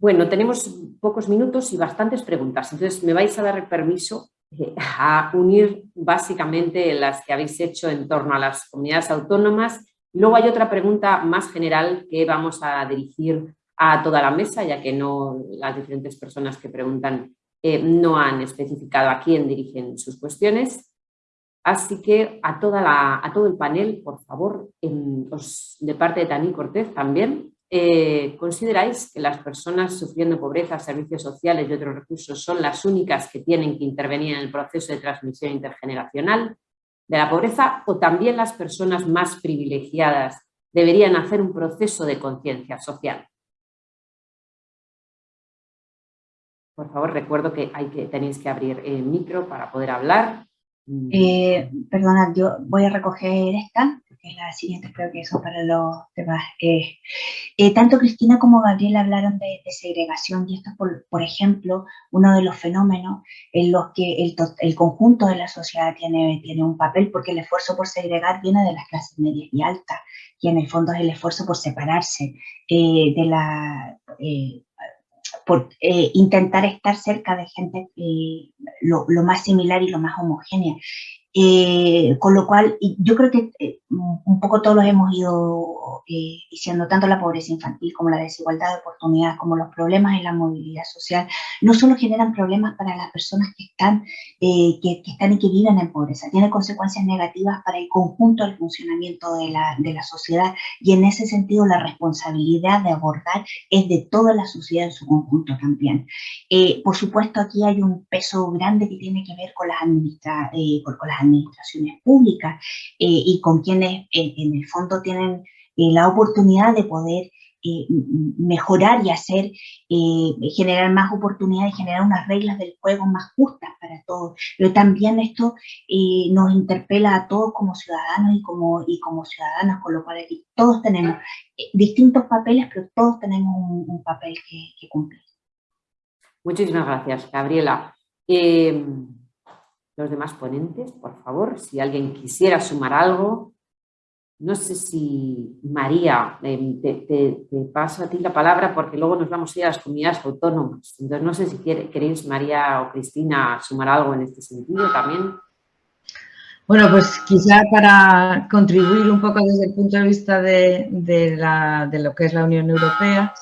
Bueno, tenemos pocos minutos y bastantes preguntas, entonces me vais a dar permiso eh, a unir básicamente las que habéis hecho en torno a las comunidades autónomas. Luego hay otra pregunta más general que vamos a dirigir a toda la mesa, ya que no las diferentes personas que preguntan eh, no han especificado a quién dirigen sus cuestiones. Así que a, toda la, a todo el panel, por favor, de parte de Tani Cortés también, eh, ¿consideráis que las personas sufriendo pobreza, servicios sociales y otros recursos son las únicas que tienen que intervenir en el proceso de transmisión intergeneracional de la pobreza o también las personas más privilegiadas deberían hacer un proceso de conciencia social? Por favor, recuerdo que, hay que tenéis que abrir el micro para poder hablar. Eh, perdona, yo voy a recoger esta, la siguiente, creo que son para los demás. Eh, eh, tanto Cristina como Gabriel hablaron de, segregación y esto es, por, por, ejemplo, uno de los fenómenos en los que el, el, conjunto de la sociedad tiene, tiene un papel, porque el esfuerzo por segregar viene de las clases medias y altas, y en el fondo es el esfuerzo por separarse de la por eh, intentar estar cerca de gente eh, lo, más similar y lo más homogénea. Eh, con lo cual, yo creo que eh, un poco todos hemos ido eh, diciendo, tanto la pobreza infantil como la desigualdad de oportunidades, como los problemas en la movilidad social, no solo generan problemas para las personas que están, que, están y que viven en pobreza, tiene consecuencias negativas para el conjunto del funcionamiento de la, de la sociedad y en ese sentido la responsabilidad de abordar es de toda la sociedad en su conjunto también. por supuesto, aquí hay un peso grande que tiene que ver con las, administra con, con las administraciones públicas eh, y con quienes eh, en el fondo tienen eh, la oportunidad de poder mejorar y hacer, generar más oportunidades, generar unas reglas del juego más justas para todos. Pero también esto nos interpela a todos como ciudadanos y como, y como ciudadanas, con lo cual todos tenemos distintos papeles, pero todos tenemos un, papel que, cumplir. Muchísimas gracias, Gabriela. Los demás ponentes, por favor, si alguien quisiera sumar algo. No sé si, María, em, te, paso a ti la palabra porque luego nos vamos a ir a las comunidades autónomas. Entonces, no sé si queréis, María o Cristina, sumar algo en este sentido también. Bueno, pues quizá para contribuir un poco desde el punto de vista de lo que es la Unión Europea,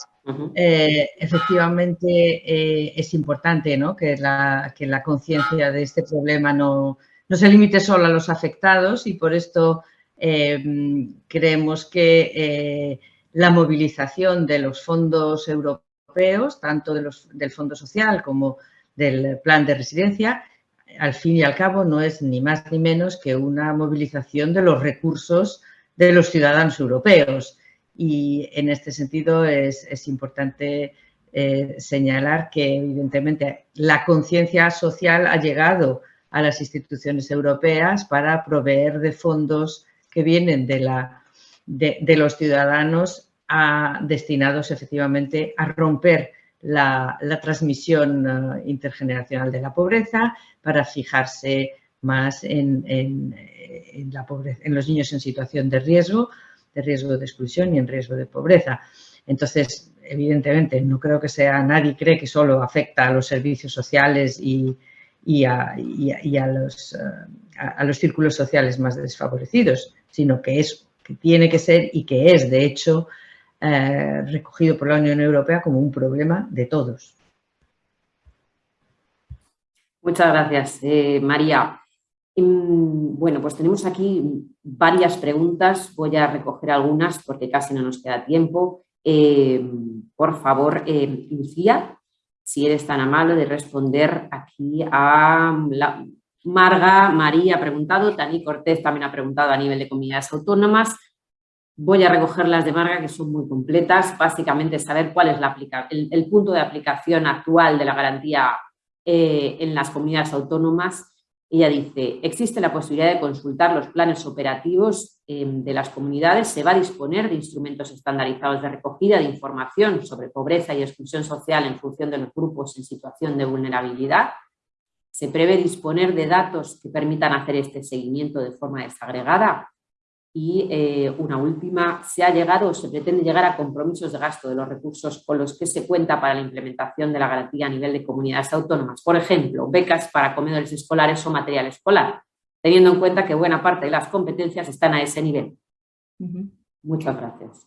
eh, efectivamente eh, es importante ¿no? que, la, que la conciencia de este problema no, no, se limite solo a los afectados y por esto eh, creemos que la movilización de los fondos europeos, tanto de los, del Fondo Social como del Plan de Residencia, al fin y al cabo no es ni más ni menos que una movilización de los recursos de los ciudadanos europeos y en este sentido es, importante eh, señalar que evidentemente la conciencia social ha llegado a las instituciones europeas para proveer de fondos que vienen de, la, de, los ciudadanos destinados efectivamente a romper la, transmisión eh, intergeneracional de la pobreza para fijarse más en, la pobreza, en los niños en situación de riesgo de riesgo de exclusión y en riesgo de pobreza. Entonces, evidentemente, no creo que sea, nadie cree que solo afecta a los servicios sociales y, a, los, eh, a, los, círculos sociales más desfavorecidos, sino que, es, que tiene que ser y que es, de hecho, eh, recogido por la Unión Europea como un problema de todos. Muchas gracias, eh, María. Bueno, pues tenemos aquí varias preguntas, voy a recoger algunas porque casi no nos queda tiempo. Eh, por favor, eh, Lucía, si eres tan amable de responder aquí a la, Marga, María ha preguntado, Tani Cortés también ha preguntado a nivel de comunidades autónomas. Voy a recoger las de Marga que son muy completas, básicamente saber cuál es la el, punto de aplicación actual de la garantía eh, en las comunidades autónomas ella dice, existe la posibilidad de consultar los planes operativos em, de las comunidades, se va a disponer de instrumentos estandarizados de recogida de información sobre pobreza y exclusión social en función de los grupos en situación de vulnerabilidad. Se prevé disponer de datos que permitan hacer este seguimiento de forma desagregada. Y eh, una última, ¿se ha llegado o se pretende llegar a compromisos de gasto de los recursos con los que se cuenta para la implementación de la garantía a nivel de comunidades autónomas? Por ejemplo, becas para comedores escolares o material escolar, teniendo en cuenta que buena parte de las competencias están a ese nivel. Muchas gracias.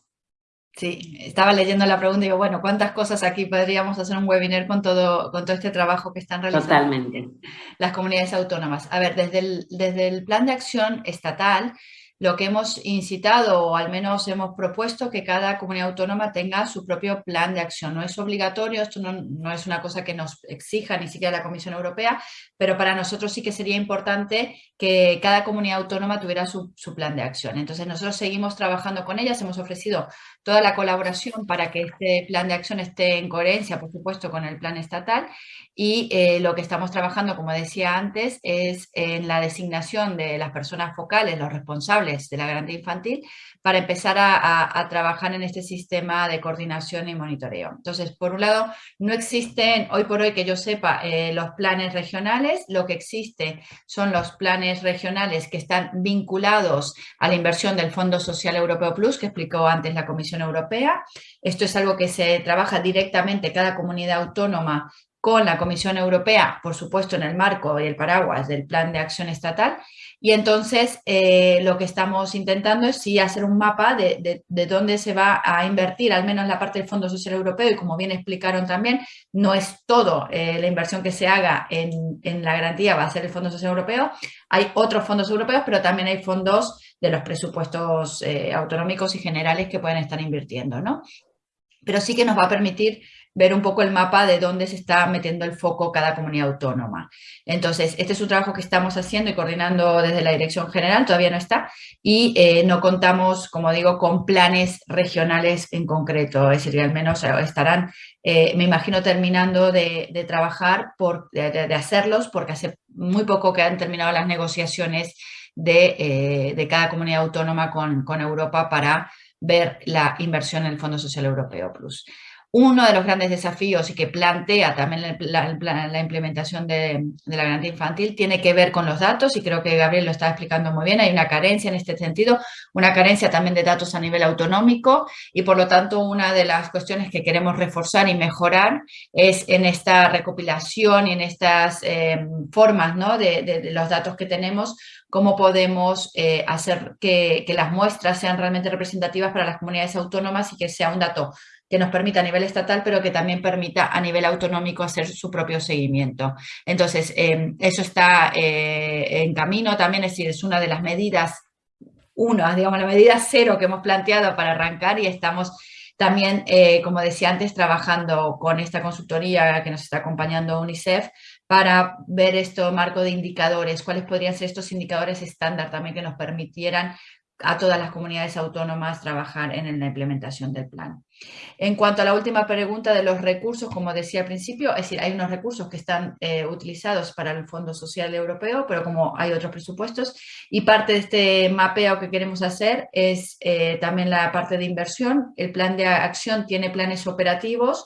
Sí, estaba leyendo la pregunta y digo, bueno, ¿cuántas cosas aquí podríamos hacer un webinar con todo, con todo este trabajo que están realizando Totalmente. las comunidades autónomas? A ver, desde el, desde el plan de acción estatal lo que hemos incitado o al menos hemos propuesto que cada comunidad autónoma tenga su propio plan de acción. No es obligatorio, esto no, es una cosa que nos exija ni siquiera la Comisión Europea, pero para nosotros sí que sería importante que cada comunidad autónoma tuviera su, plan de acción. Entonces nosotros seguimos trabajando con ellas, hemos ofrecido toda la colaboración para que este plan de acción esté en coherencia, por supuesto, con el plan estatal y eh, lo que estamos trabajando, como decía antes, es en la designación de las personas focales, los responsables de la garantía infantil para empezar a, trabajar en este sistema de coordinación y monitoreo. Entonces, por un lado, no existen, hoy por hoy que yo sepa, eh, los planes regionales, lo que existe son los planes regionales que están vinculados a la inversión del Fondo Social Europeo Plus, que explicó antes la Comisión Europea. Esto es algo que se trabaja directamente cada comunidad autónoma con la Comisión Europea, por supuesto en el marco y el paraguas del Plan de Acción Estatal, y entonces eh, lo que estamos intentando es sí hacer un mapa de, dónde se va a invertir, al menos la parte del Fondo Social Europeo, y como bien explicaron también, no es todo eh, la inversión que se haga en, la garantía va a ser el Fondo Social Europeo, hay otros fondos europeos, pero también hay fondos de los presupuestos eh, autonómicos y generales que pueden estar invirtiendo, ¿no? Pero sí que nos va a permitir ver un poco el mapa de dónde se está metiendo el foco cada comunidad autónoma. Entonces, este es un trabajo que estamos haciendo y coordinando desde la Dirección General, todavía no está, y eh, no contamos, como digo, con planes regionales en concreto, es decir, al menos eh, estarán, eh, me imagino, terminando de, trabajar, por, de, hacerlos, porque hace muy poco que han terminado las negociaciones de, de cada comunidad autónoma con, con Europa para ver la inversión en el Fondo Social Europeo Plus. Uno de los grandes desafíos y que plantea también la, implementación de, la garantía infantil tiene que ver con los datos y creo que Gabriel lo está explicando muy bien. Hay una carencia en este sentido, una carencia también de datos a nivel autonómico y por lo tanto una de las cuestiones que queremos reforzar y mejorar es en esta recopilación y en estas eh, formas de, los datos que tenemos, cómo podemos eh, hacer que las muestras sean realmente representativas para las comunidades autónomas y que sea un dato que nos permita a nivel estatal, pero que también permita a nivel autonómico hacer su propio seguimiento. Entonces, em, eso está eh, en camino también, es decir, es una de las medidas, una, digamos, la medida cero que hemos planteado para arrancar y estamos también, eh, como decía antes, trabajando con esta consultoría que nos está acompañando UNICEF para ver esto marco de indicadores, cuáles podrían ser estos indicadores estándar también que nos permitieran a todas las comunidades autónomas trabajar en la implementación del plan. En cuanto a la última pregunta de los recursos, como decía al principio, es decir, hay unos recursos que están eh, utilizados para el Fondo Social Europeo, pero como hay otros presupuestos, y parte de este mapeo que queremos hacer es eh, también la parte de inversión. El plan de acción tiene planes operativos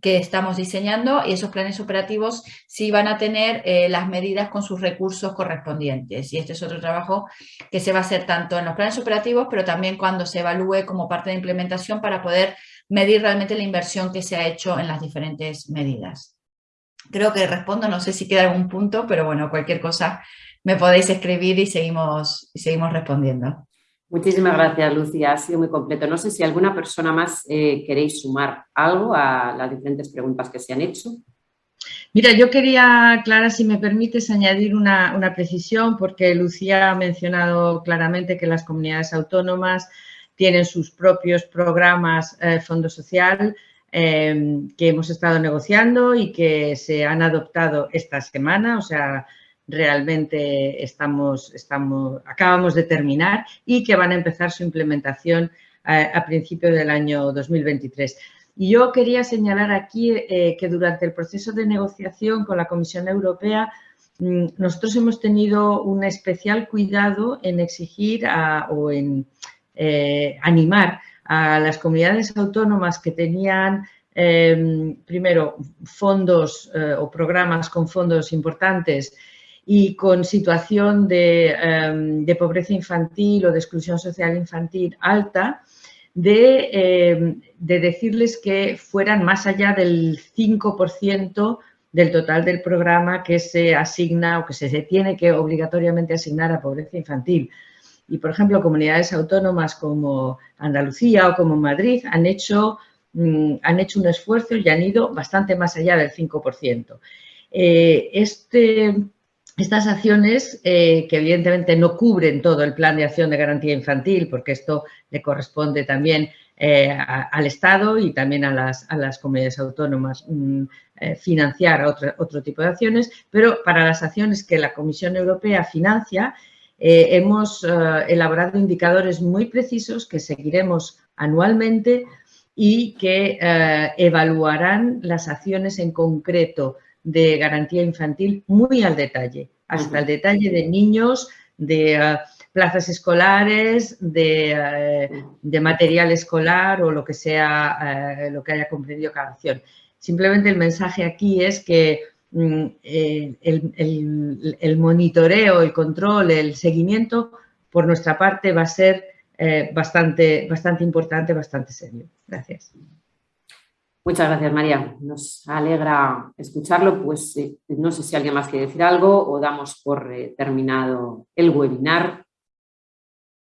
que estamos diseñando y esos planes operativos sí van a tener eh, las medidas con sus recursos correspondientes. Y este es otro trabajo que se va a hacer tanto en los planes operativos, pero también cuando se evalúe como parte de implementación para poder medir realmente la inversión que se ha hecho en las diferentes medidas. Creo que respondo, no sé si queda algún punto, pero bueno, cualquier cosa me podéis escribir y seguimos, y seguimos respondiendo. Muchísimas gracias, Lucía. Ha sido muy completo. No sé si alguna persona más eh, queréis sumar algo a las diferentes preguntas que se han hecho. Mira, yo quería, Clara, si me permites, añadir una, precisión, porque Lucía ha mencionado claramente que las comunidades autónomas tienen sus propios programas eh, Fondo Social eh, que hemos estado negociando y que se han adoptado esta semana, o sea, realmente estamos, estamos, acabamos de terminar y que van a empezar su implementación a, a principio del año 2023. Y yo quería señalar aquí eh, que durante el proceso de negociación con la Comisión Europea mm, nosotros hemos tenido un especial cuidado en exigir o en eh, animar a las comunidades autónomas que tenían em, primero fondos eh, o programas con fondos importantes y con situación de, em, de pobreza infantil o de exclusión social infantil alta, de, em, de, decirles que fueran más allá del 5% del total del programa que se asigna o que se tiene que obligatoriamente asignar a pobreza infantil. Y, por ejemplo, comunidades autónomas como Andalucía o como Madrid han hecho, mm, han hecho un esfuerzo y han ido bastante más allá del 5%. Eh, este, estas acciones, eh, que evidentemente no cubren todo el plan de acción de garantía infantil, porque esto le corresponde también eh, al Estado y también a las, a las comunidades autónomas mm, financiar otro, otro tipo de acciones, pero para las acciones que la Comisión Europea financia, eh, hemos eh, elaborado indicadores muy precisos que seguiremos anualmente y que eh, evaluarán las acciones en concreto de garantía infantil muy al detalle, hasta el detalle de niños, de plazas escolares, de, de, material escolar o lo que sea, lo que haya comprendido cada acción. Simplemente el mensaje aquí es que Mm, eh, el, monitoreo, el control, el seguimiento, por nuestra parte va a ser eh, bastante, bastante importante, bastante serio. Gracias. Muchas gracias, María. Nos alegra escucharlo. Pues eh, no sé si alguien más quiere decir algo o damos por terminado el webinar.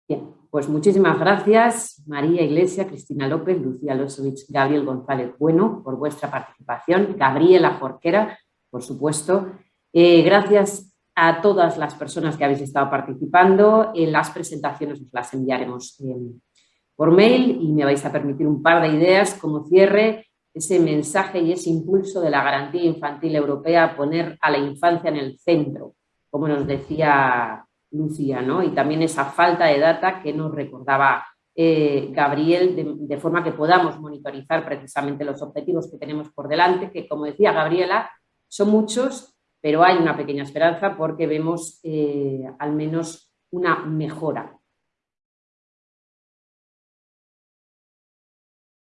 Bien, pues muchísimas gracias, María Iglesia, Cristina López, Lucía Losovich, Gabriel González Bueno, por vuestra participación. Gabriela Jorquera, por supuesto. Eh, gracias a todas las personas que habéis estado participando. Las presentaciones os las enviaremos eh, por mail y me vais a permitir un par de ideas como cierre ese mensaje y ese impulso de la garantía infantil europea, poner a la infancia en el centro, como nos decía Lucía, ¿no? y también esa falta de data que nos recordaba eh, Gabriel, de, de, forma que podamos monitorizar precisamente los objetivos que tenemos por delante, que como decía Gabriela, son muchos, pero hay una pequeña esperanza porque vemos eh, al menos una mejora